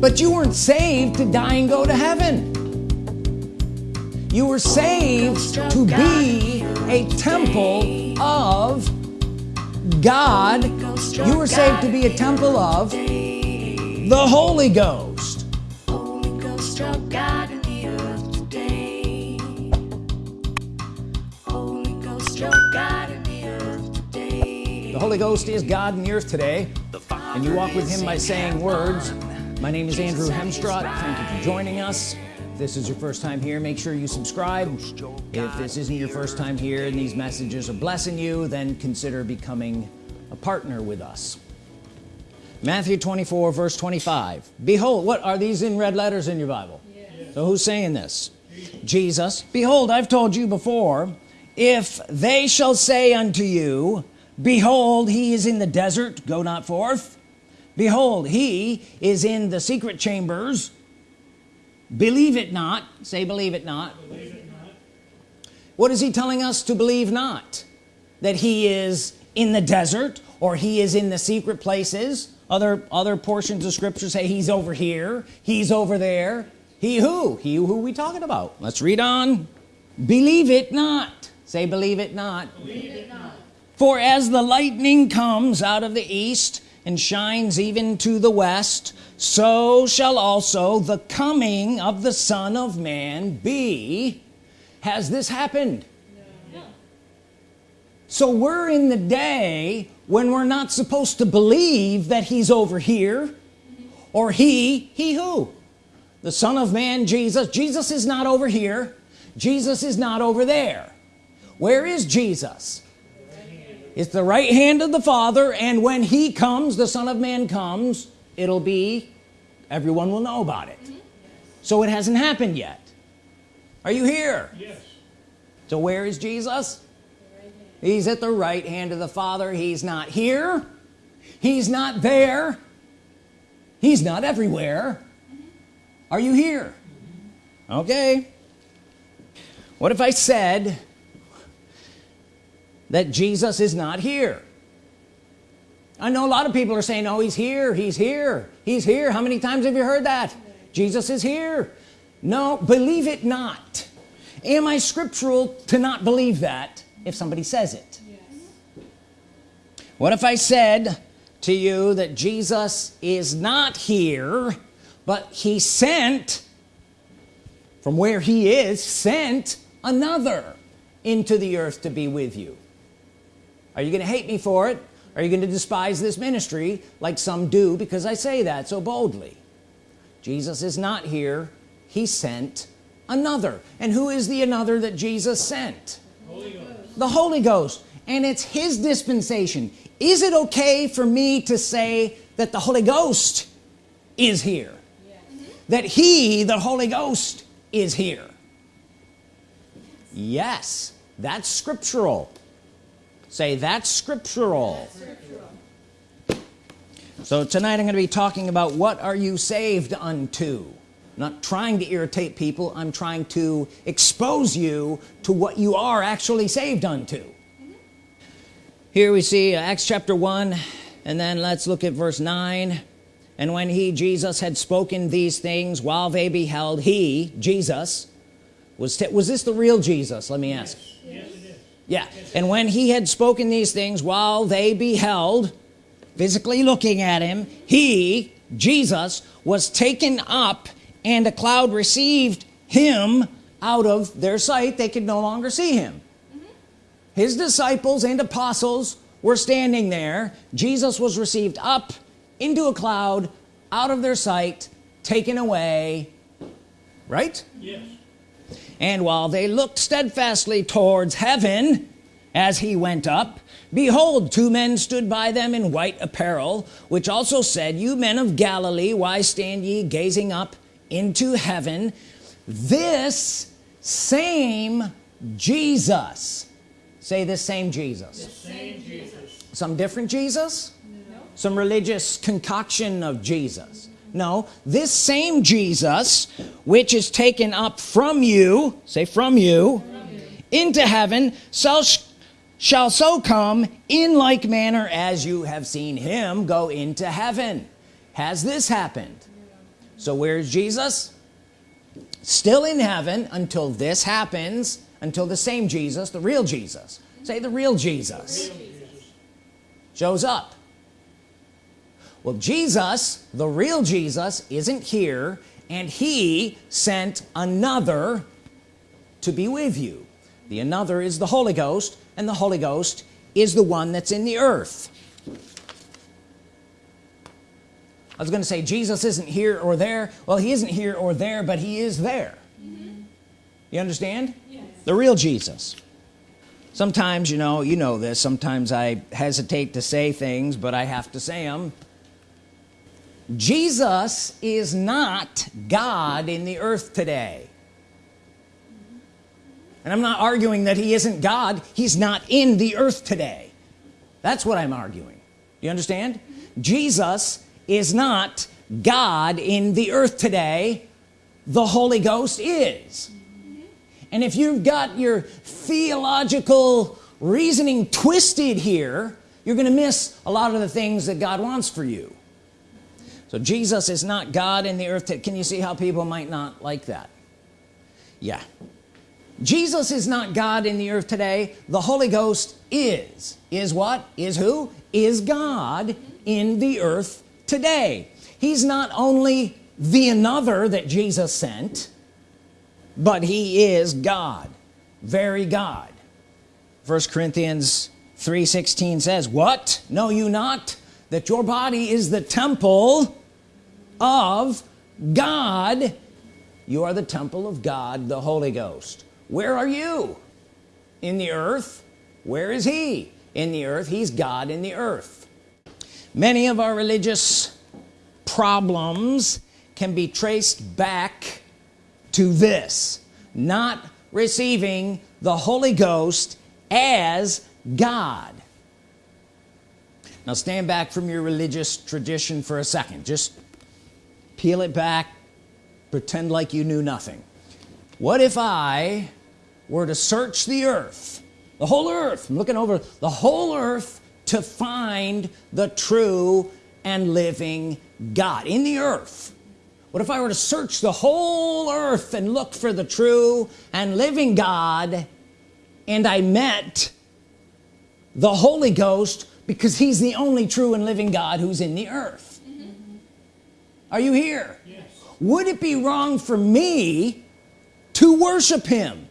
but you weren't saved to die and go to heaven. You were saved to be a temple of God. You were saved to be a temple of the Holy Ghost. The Holy Ghost is God in the earth today and you walk with him by saying words my name is Andrew Hemstrott thank you for joining us. If this is your first time here make sure you subscribe. If this isn't your first time here and these messages are blessing you then consider becoming a partner with us. Matthew 24 verse 25 behold what are these in red letters in your Bible? Yes. so who's saying this? Jesus. Behold I've told you before if they shall say unto you behold he is in the desert go not forth behold he is in the secret chambers. Believe it not. Say believe it not, believe it not. what is he telling us to believe not? That he is in the desert or he is in the secret places? Other other portions of scripture say he's over here. He's over there. He who? He who we talking about. Let's read on. Believe it not. Say believe it not, believe it not. for as the lightning comes out of the east and shines even to the west so shall also the coming of the Son of Man be. Has this happened? No. so we're in the day when we're not supposed to believe that he's over here or he he who? The Son of Man Jesus. Jesus is not over here. Jesus is not over there. Where is Jesus it's the right hand of the Father and when he comes the Son of Man comes it'll be everyone will know about it. So it hasn't happened yet. Are you here? Yes. So where is Jesus? He's at the right hand of the Father. He's not here. He's not there. He's not everywhere. Are you here? Okay. What if I said that Jesus is not here. I know a lot of people are saying oh he's here he's here he's here. How many times have you heard that? Jesus is here. No believe it not. Am I scriptural to not believe that if somebody says it? Yes. what if I said to you that Jesus is not here but he sent from where he is sent another into the earth to be with you are you gonna hate me for it? Are you gonna despise this ministry like some do because I say that so boldly? Jesus is not here. He sent another. And who is the another that Jesus sent? Holy the Holy Ghost. And it's his dispensation. Is it okay for me to say that the Holy Ghost is here? Yes. that he the Holy Ghost is here? Yes. That's scriptural say that's scriptural. that's scriptural so tonight I'm going to be talking about what are you saved unto not trying to irritate people I'm trying to expose you to what you are actually saved unto here we see uh, Acts chapter 1 and then let's look at verse 9 and when he Jesus had spoken these things while they beheld he Jesus was was this the real Jesus let me ask yes. Yes, yeah. And when he had spoken these things while they beheld physically looking at him he Jesus was taken up and a cloud received him out of their sight. They could no longer see him. Mm -hmm. his disciples and apostles were standing there. Jesus was received up into a cloud out of their sight taken away. Right? Yes. And while they looked steadfastly towards heaven as he went up behold two men stood by them in white apparel which also said you men of Galilee why stand ye gazing up into heaven this same Jesus say this same Jesus, this same Jesus. some different Jesus no. some religious concoction of Jesus no this same Jesus which is taken up from you say from you, from you. into heaven shall shall so come in like manner as you have seen him go into heaven. Has this happened? So where's Jesus? Still in heaven until this happens until the same Jesus the real Jesus. Say the real Jesus, shows up. Well Jesus the real Jesus isn't here and he sent another to be with you the another is the Holy Ghost and the Holy Ghost is the one that's in the earth. I was gonna say Jesus isn't here or there. Well he isn't here or there but he is there. Mm -hmm. you understand? Yes. the real Jesus. Sometimes you know you know this sometimes I hesitate to say things but I have to say them Jesus is not God in the earth today and I'm not arguing that he isn't God. He's not in the earth today. That's what I'm arguing. You understand? Jesus is not God in the earth today. The Holy Ghost is. And if you've got your theological reasoning twisted here you're gonna miss a lot of the things that God wants for you. So Jesus is not God in the earth today. can you see how people might not like that? Yeah Jesus is not God in the earth today. The Holy Ghost is. Is what? Is who? Is God in the earth today. He's not only the another that Jesus sent but he is God. Very God. First Corinthians 3:16 says what? Know you not that your body is the temple of God? You are the temple of God the Holy Ghost where are you? In the earth. Where is he? In the earth. He's God in the earth. Many of our religious problems can be traced back to this. Not receiving the Holy Ghost as God. Now stand back from your religious tradition for a second. Just peel it back. Pretend like you knew nothing. What if I were to search the earth the whole earth I'm looking over the whole earth to find the true and living God in the earth what if I were to search the whole earth and look for the true and living God and I met the Holy Ghost because he's the only true and living God who's in the earth mm -hmm. are you here yes. would it be wrong for me to worship him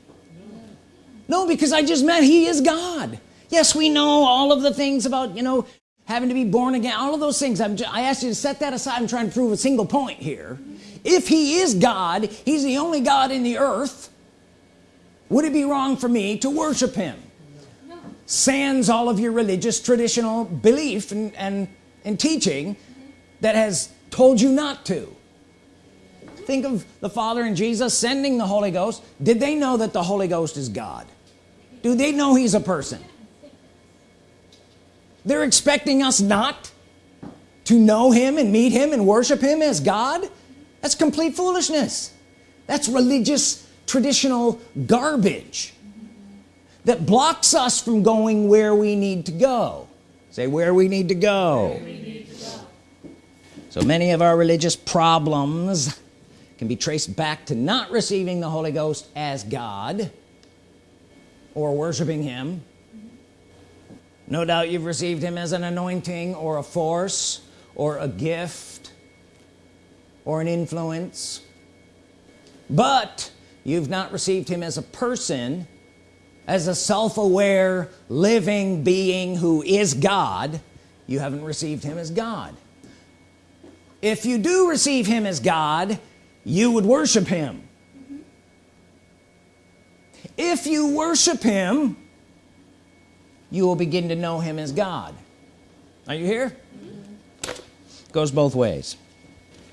no. because I just met he is God. Yes we know all of the things about you know having to be born again all of those things. I'm just, I asked you to set that aside I'm trying to prove a single point here. If he is God he's the only God in the earth would it be wrong for me to worship him? No. sans all of your religious traditional belief and, and, and teaching that has told you not to. Think of the Father and Jesus sending the Holy Ghost. Did they know that the Holy Ghost is God do they know he's a person? They're expecting us not to know him and meet him and worship him as God? That's complete foolishness. That's religious traditional garbage that blocks us from going where we need to go. Say where we need to go, need to go. so many of our religious problems can be traced back to not receiving the Holy Ghost as God or worshiping him. No doubt you've received him as an anointing or a force or a gift or an influence. But you've not received him as a person as a self-aware living being who is God. You haven't received him as God. If you do receive him as God you would worship him if you worship him you will begin to know him as God. Are you here? Goes both ways.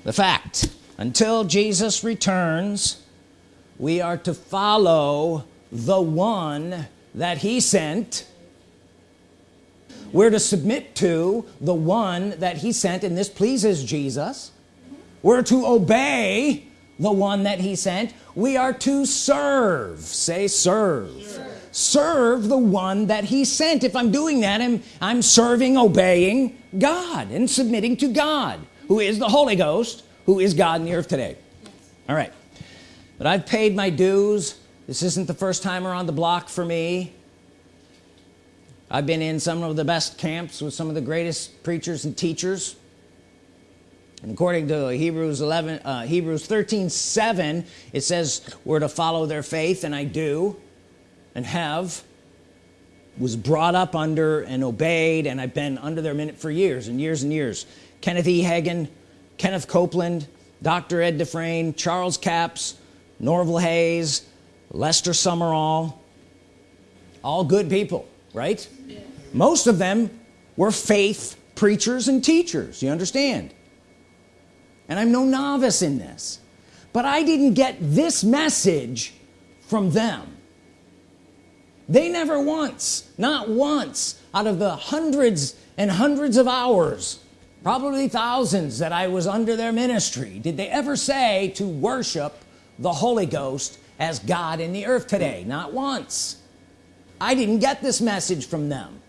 The fact until Jesus returns we are to follow the one that he sent. We're to submit to the one that he sent and this pleases Jesus. We're to obey the one that he sent? We are to serve. Say serve. Sure serve the one that he sent. If I'm doing that I'm, I'm serving obeying God and submitting to God who is the Holy Ghost who is God in the earth today. All right. But I've paid my dues. This isn't the first time around the block for me. I've been in some of the best camps with some of the greatest preachers and teachers and according to Hebrews 11 uh, Hebrews 13 7 it says we're to follow their faith and I do and have was brought up under and obeyed and I've been under their minute for years and years and years Kenneth E Hagin Kenneth Copeland dr. Ed Dufresne Charles Capps Norval Hayes Lester Sumrall all good people right yeah. most of them were faith preachers and teachers you understand and I'm no novice in this. But I didn't get this message from them. They never once not once out of the hundreds and hundreds of hours probably thousands that I was under their ministry did they ever say to worship the Holy Ghost as God in the earth today? Not once. I didn't get this message from them.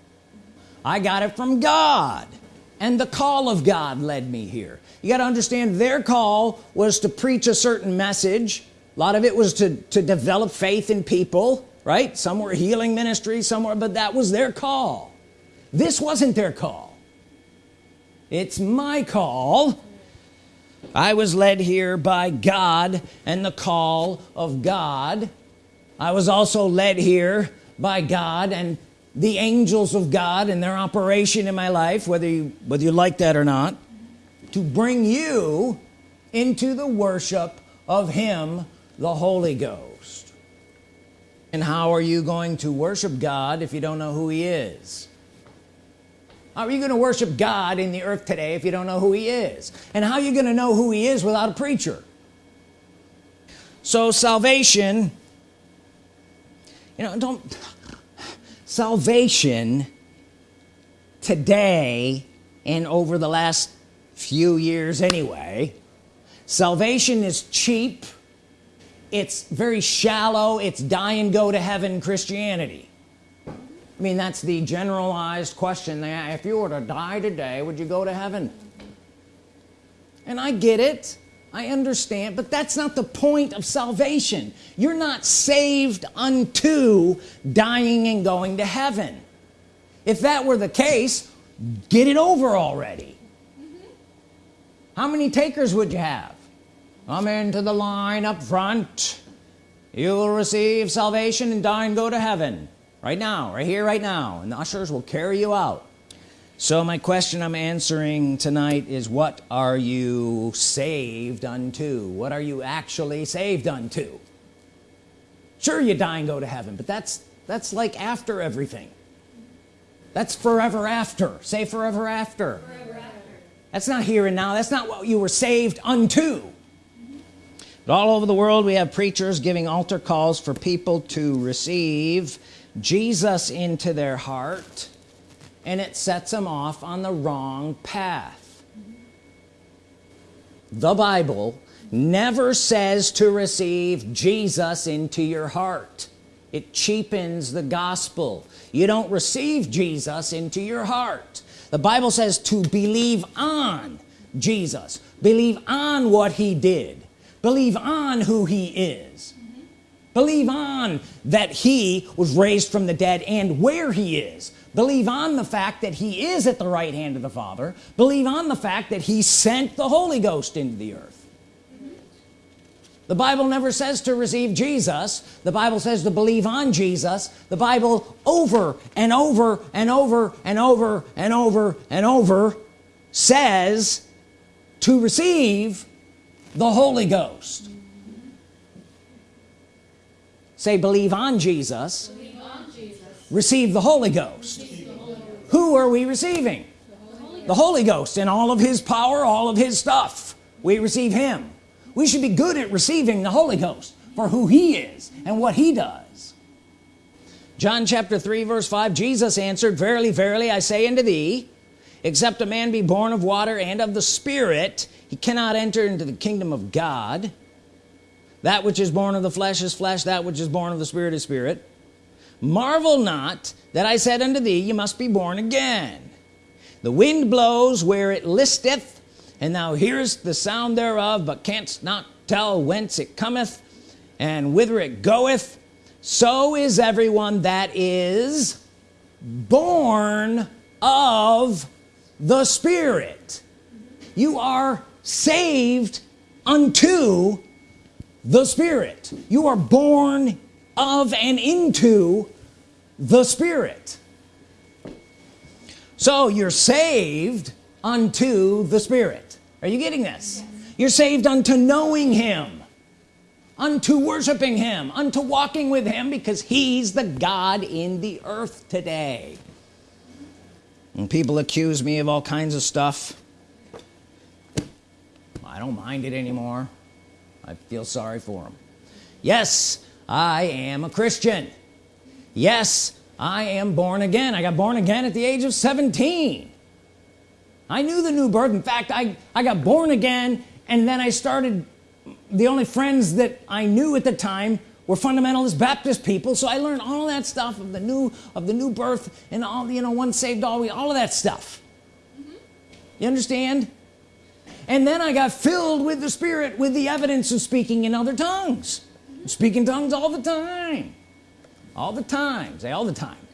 I got it from God. And the call of God led me here you got to understand their call was to preach a certain message. A lot of it was to to develop faith in people right? Some were healing ministry somewhere but that was their call. This wasn't their call. It's my call. I was led here by God and the call of God. I was also led here by God and the angels of God and their operation in my life whether you whether you like that or not to bring you into the worship of him the Holy Ghost. And how are you going to worship God if you don't know who he is? How are you going to worship God in the earth today if you don't know who he is? And how are you going to know who he is without a preacher? So salvation you know don't salvation today and over the last few years anyway. Salvation is cheap. It's very shallow. It's die and go to heaven Christianity. I mean that's the generalized question if you were to die today would you go to heaven? And I get it. I understand. But that's not the point of salvation. You're not saved unto dying and going to heaven. If that were the case get it over already how many takers would you have? Come into the line up front. You will receive salvation and die and go to heaven. Right now right here right now. And the ushers will carry you out. So my question I'm answering tonight is what are you saved unto? What are you actually saved unto? Sure you die and go to heaven but that's that's like after everything. That's forever after. Say forever after, forever that's not here and now. That's not what you were saved unto. But all over the world we have preachers giving altar calls for people to receive Jesus into their heart and it sets them off on the wrong path. The Bible never says to receive Jesus into your heart. It cheapens the gospel. You don't receive Jesus into your heart the Bible says to believe on Jesus. Believe on what he did. Believe on who he is. Believe on that he was raised from the dead and where he is. Believe on the fact that he is at the right hand of the Father. Believe on the fact that he sent the Holy Ghost into the earth the Bible never says to receive Jesus. The Bible says to believe on Jesus. The Bible over and over and over and over and over and over says to receive the Holy Ghost. Say believe on Jesus, believe on Jesus. receive the Holy Ghost. Who are we receiving? The Holy, the Holy Ghost in all of his power all of his stuff. We receive him we should be good at receiving the Holy Ghost for who he is and what he does. John chapter 3 verse 5 Jesus answered verily verily I say unto thee except a man be born of water and of the Spirit he cannot enter into the kingdom of God. That which is born of the flesh is flesh that which is born of the Spirit is spirit. Marvel not that I said unto thee you must be born again. The wind blows where it listeth and thou hearest the sound thereof but canst not tell whence it cometh and whither it goeth. So is everyone that is born of the Spirit. You are saved unto the Spirit. You are born of and into the Spirit. So you're saved unto the Spirit. Are you getting this? Yes. you're saved unto knowing him unto worshiping him unto walking with him because he's the God in the earth today. And people accuse me of all kinds of stuff I don't mind it anymore. I feel sorry for them yes I am a Christian. Yes I am born again. I got born again at the age of 17 I knew the new birth in fact I I got born again and then I started the only friends that I knew at the time were fundamentalist Baptist people so I learned all that stuff of the new of the new birth and all the you know one saved always all of that stuff mm -hmm. you understand and then I got filled with the Spirit with the evidence of speaking in other tongues mm -hmm. speaking tongues all the time all the time say all time all the time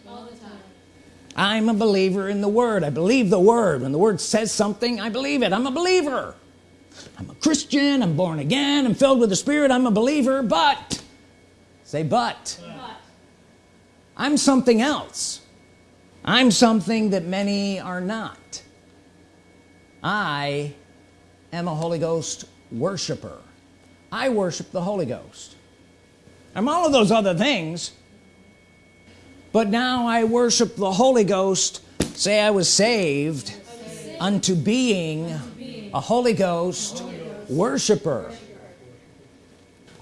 I'm a believer in the Word. I believe the Word. When the Word says something I believe it. I'm a believer. I'm a Christian. I'm born again. I'm filled with the Spirit. I'm a believer. But say but, but. I'm something else. I'm something that many are not. I am a Holy Ghost worshiper. I worship the Holy Ghost. I'm all of those other things but now I worship the Holy Ghost. Say I was saved unto being a Holy Ghost worshiper.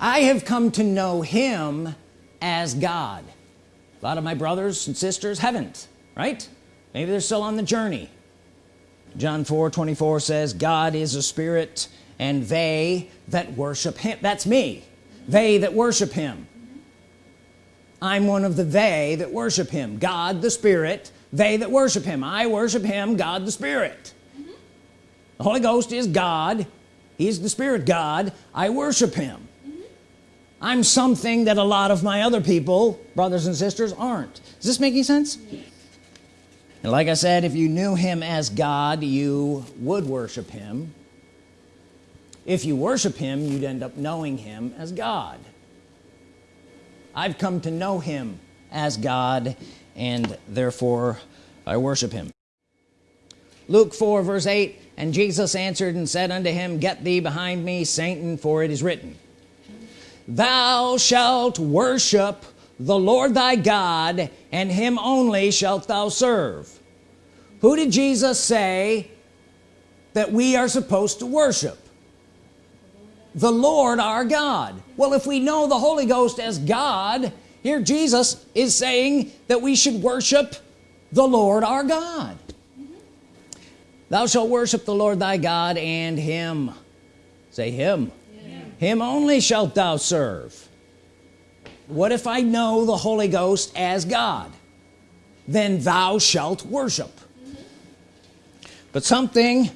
I have come to know him as God. A lot of my brothers and sisters haven't right? Maybe they're still on the journey. John 4 24 says God is a spirit and they that worship him that's me they that worship him I'm one of the they that worship him. God the Spirit they that worship him. I worship him God the Spirit. Mm -hmm. the Holy Ghost is God. He's the Spirit God. I worship him. Mm -hmm. I'm something that a lot of my other people brothers and sisters aren't. Is this making sense? And like I said if you knew him as God you would worship him. If you worship him you'd end up knowing him as God I've come to know him as God and therefore I worship him. Luke 4 verse 8 and Jesus answered and said unto him get thee behind me Satan for it is written thou shalt worship the Lord thy God and him only shalt thou serve who did Jesus say that we are supposed to worship the Lord our God well if we know the Holy Ghost as God here Jesus is saying that we should worship the Lord our God mm -hmm. thou shalt worship the Lord thy God and him say him yeah. him only shalt thou serve what if I know the Holy Ghost as God then thou shalt worship mm -hmm. but something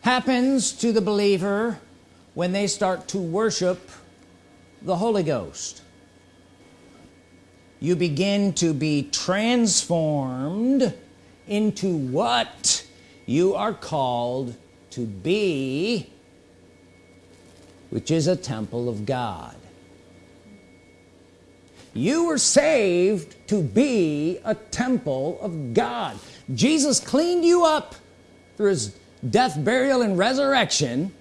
happens to the believer when they start to worship the Holy Ghost. You begin to be transformed into what you are called to be which is a temple of God. You were saved to be a temple of God. Jesus cleaned you up through his death burial and resurrection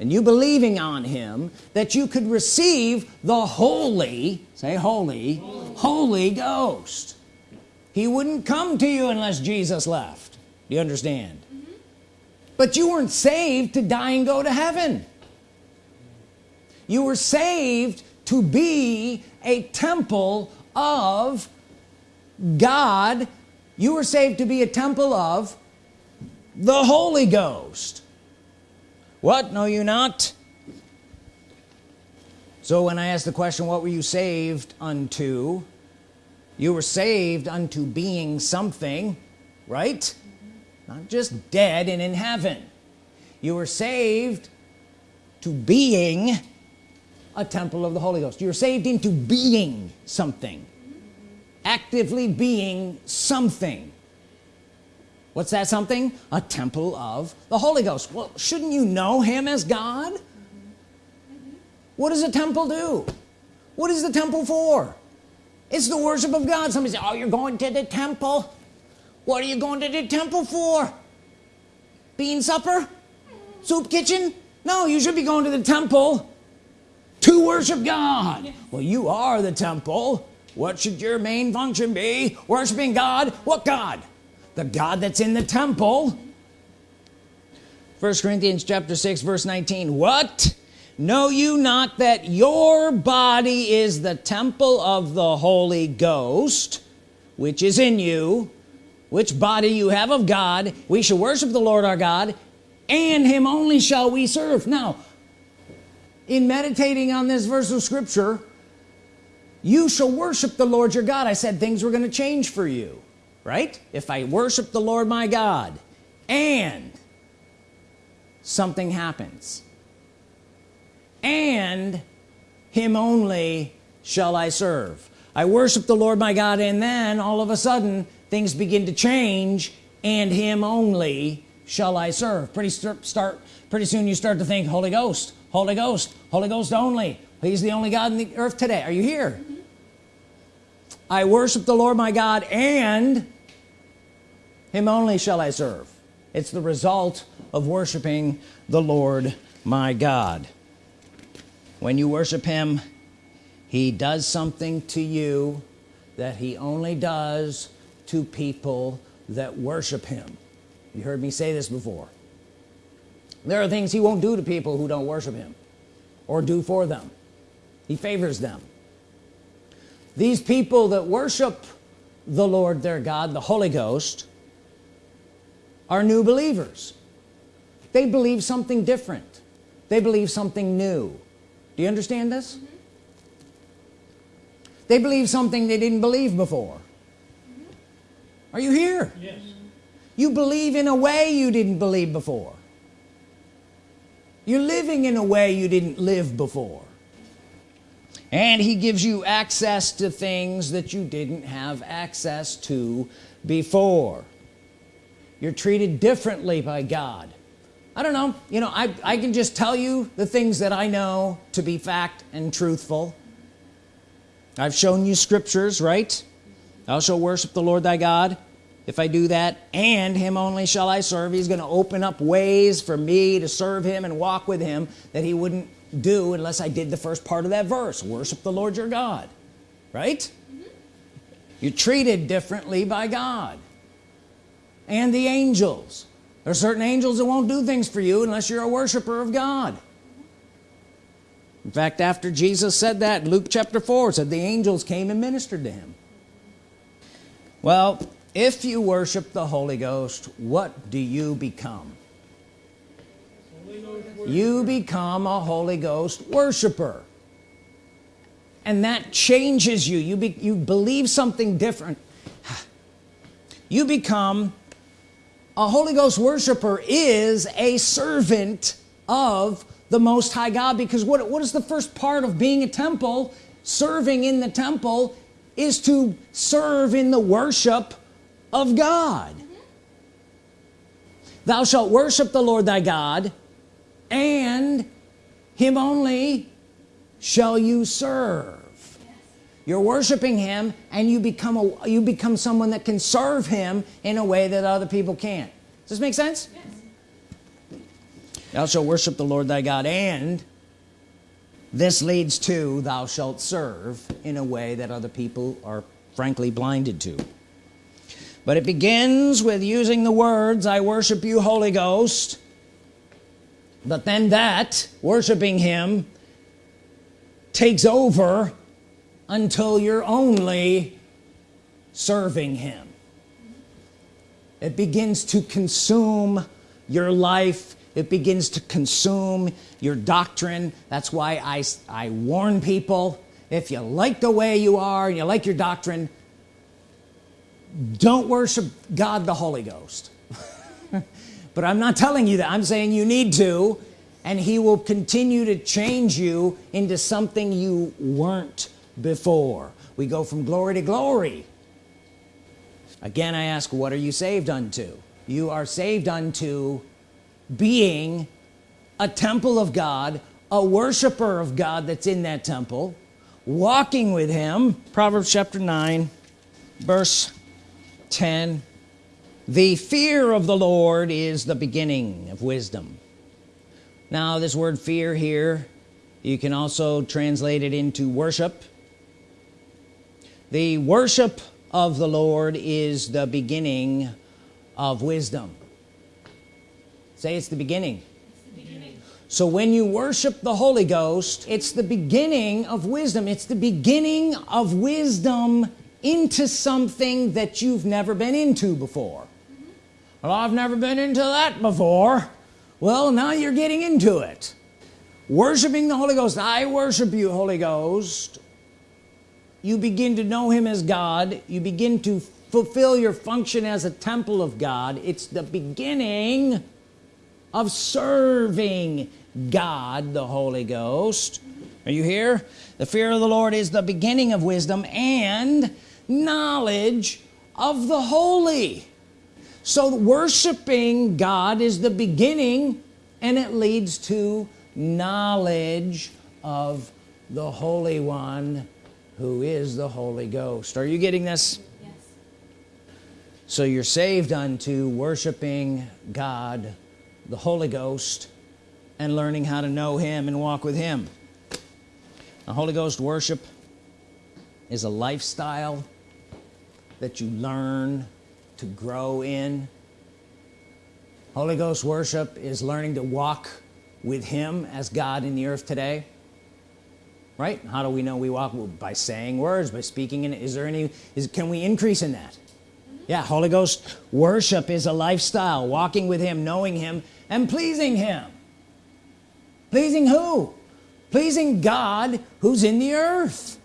and you believing on him that you could receive the holy say holy holy, holy ghost. He wouldn't come to you unless Jesus left. Do you understand? Mm -hmm. but you weren't saved to die and go to heaven. You were saved to be a temple of God. You were saved to be a temple of the Holy Ghost what? Know you not. So when I asked the question what were you saved unto? You were saved unto being something right? Not just dead and in heaven. You were saved to being a temple of the Holy Ghost. You're saved into being something. Actively being something what's that something? A temple of the Holy Ghost. Well shouldn't you know him as God? What does a temple do? What is the temple for? It's the worship of God. Somebody say oh you're going to the temple? What are you going to the temple for? Bean supper? Soup kitchen? No you should be going to the temple to worship God. Well you are the temple. What should your main function be? Worshiping God? What God the God that's in the temple. First Corinthians chapter 6 verse 19 what? Know you not that your body is the temple of the Holy Ghost which is in you which body you have of God? We shall worship the Lord our God and him only shall we serve. Now in meditating on this verse of scripture you shall worship the Lord your God. I said things were going to change for you right? If I worship the Lord my God and something happens and him only shall I serve. I worship the Lord my God and then all of a sudden things begin to change and him only shall I serve. Pretty start pretty soon you start to think Holy Ghost Holy Ghost Holy Ghost only. He's the only God in the earth today. Are you here? I worship the Lord my God and him only shall I serve. It's the result of worshiping the Lord my God. When you worship him he does something to you that he only does to people that worship him. You heard me say this before. There are things he won't do to people who don't worship him or do for them. He favors them. These people that worship the Lord their God the Holy Ghost are new believers. They believe something different. They believe something new. Do you understand this? Mm -hmm. they believe something they didn't believe before. Mm -hmm. are you here? Yes. You believe in a way you didn't believe before. You're living in a way you didn't live before. And he gives you access to things that you didn't have access to before you're treated differently by God. I don't know. You know I, I can just tell you the things that I know to be fact and truthful. I've shown you scriptures right? Thou shalt worship the Lord thy God if I do that and him only shall I serve. He's going to open up ways for me to serve him and walk with him that he wouldn't do unless I did the first part of that verse worship the Lord your God right? Mm -hmm. you're treated differently by God and the angels. There are certain angels that won't do things for you unless you're a worshiper of God. In fact after Jesus said that Luke chapter 4 said the angels came and ministered to him. Well if you worship the Holy Ghost what do you become? You become a Holy Ghost worshiper. And that changes you. You, be, you believe something different. You become a Holy Ghost worshiper is a servant of the Most High God because what, what is the first part of being a temple serving in the temple is to serve in the worship of God mm -hmm. thou shalt worship the Lord thy God and him only shall you serve. You're worshiping him and you become a you become someone that can serve him in a way that other people can't. Does this make sense? Yes. thou shalt worship the Lord thy God and this leads to thou shalt serve in a way that other people are frankly blinded to. But it begins with using the words I worship you Holy Ghost. But then that worshiping him takes over until you're only serving him. It begins to consume your life. It begins to consume your doctrine. That's why I, I warn people if you like the way you are and you like your doctrine don't worship God the Holy Ghost. But I'm not telling you that. I'm saying you need to and he will continue to change you into something you weren't before. We go from glory to glory. Again I ask what are you saved unto? You are saved unto being a temple of God a worshiper of God that's in that temple walking with him. Proverbs chapter 9 verse 10 the fear of the Lord is the beginning of wisdom. Now this word fear here you can also translate it into worship the worship of the Lord is the beginning of wisdom. Say it's the beginning. So when you worship the Holy Ghost it's the beginning of wisdom. It's the beginning of wisdom into something that you've never been into before. Well I've never been into that before. Well now you're getting into it. Worshiping the Holy Ghost. I worship you Holy Ghost you begin to know him as God. You begin to fulfill your function as a temple of God. It's the beginning of serving God the Holy Ghost. Are you here? The fear of the Lord is the beginning of wisdom and knowledge of the holy. So worshiping God is the beginning and it leads to knowledge of the Holy One who is the Holy Ghost. Are you getting this? Yes. so you're saved unto worshiping God the Holy Ghost and learning how to know him and walk with him. The Holy Ghost worship is a lifestyle that you learn to grow in. Holy Ghost worship is learning to walk with him as God in the earth today right? How do we know we walk? Well, by saying words by speaking in is there any is can we increase in that? Yeah Holy Ghost worship is a lifestyle walking with him knowing him and pleasing him. Pleasing who? Pleasing God who's in the earth.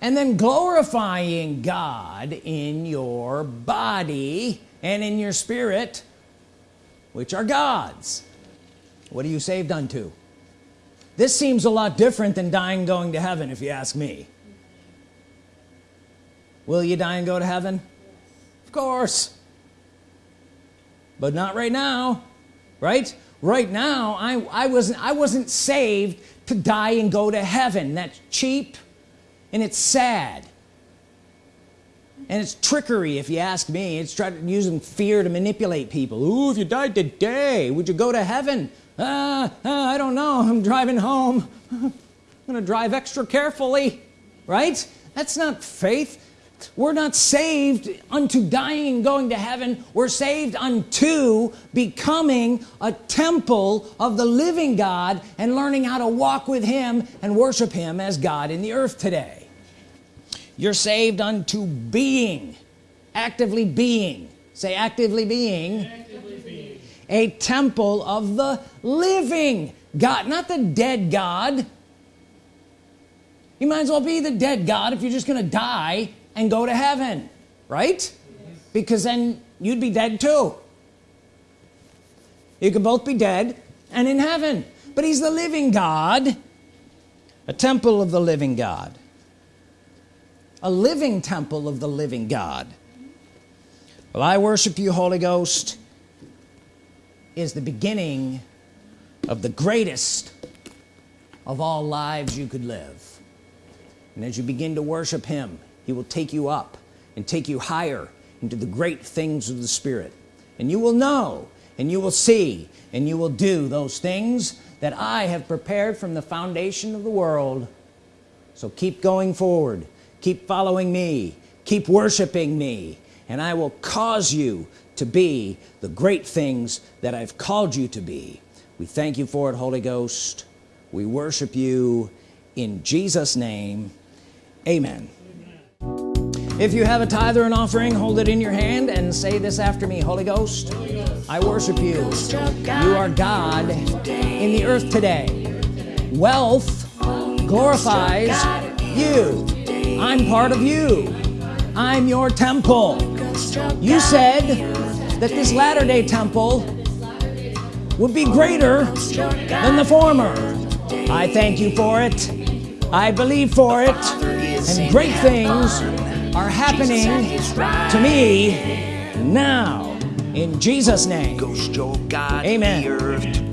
And then glorifying God in your body and in your spirit which are God's. What are you saved unto this seems a lot different than dying going to heaven if you ask me. Will you die and go to heaven? Of course. But not right now right? Right now I, I wasn't I wasn't saved to die and go to heaven. That's cheap and it's sad. And it's trickery if you ask me. It's trying to using fear to manipulate people. Ooh, if you died today would you go to heaven uh, uh, I don't know. I'm driving home. I'm gonna drive extra carefully right? That's not faith. We're not saved unto dying and going to heaven. We're saved unto becoming a temple of the living God and learning how to walk with him and worship him as God in the earth today. You're saved unto being actively being. Say actively being, actively being. A temple of the living God not the dead God. You might as well be the dead God if you're just gonna die and go to heaven right? Yes. because then you'd be dead too. You could both be dead and in heaven. But he's the living God a temple of the living God. A living temple of the living God. Well I worship you Holy Ghost is the beginning of the greatest of all lives you could live. And as you begin to worship him he will take you up and take you higher into the great things of the Spirit. And you will know and you will see and you will do those things that I have prepared from the foundation of the world. So keep going forward. Keep following me. Keep worshiping me. And I will cause you to be the great things that I've called you to be. We thank you for it Holy Ghost. We worship you in Jesus name. Amen. If you have a tithe or an offering hold it in your hand and say this after me Holy Ghost, Holy Ghost. I worship you. You are God in the earth today. Wealth glorifies you. I'm part of you. I'm your temple. You said that this latter-day temple would be greater than the former. I thank you for it. I believe for it. And great things are happening to me now. In Jesus name. Amen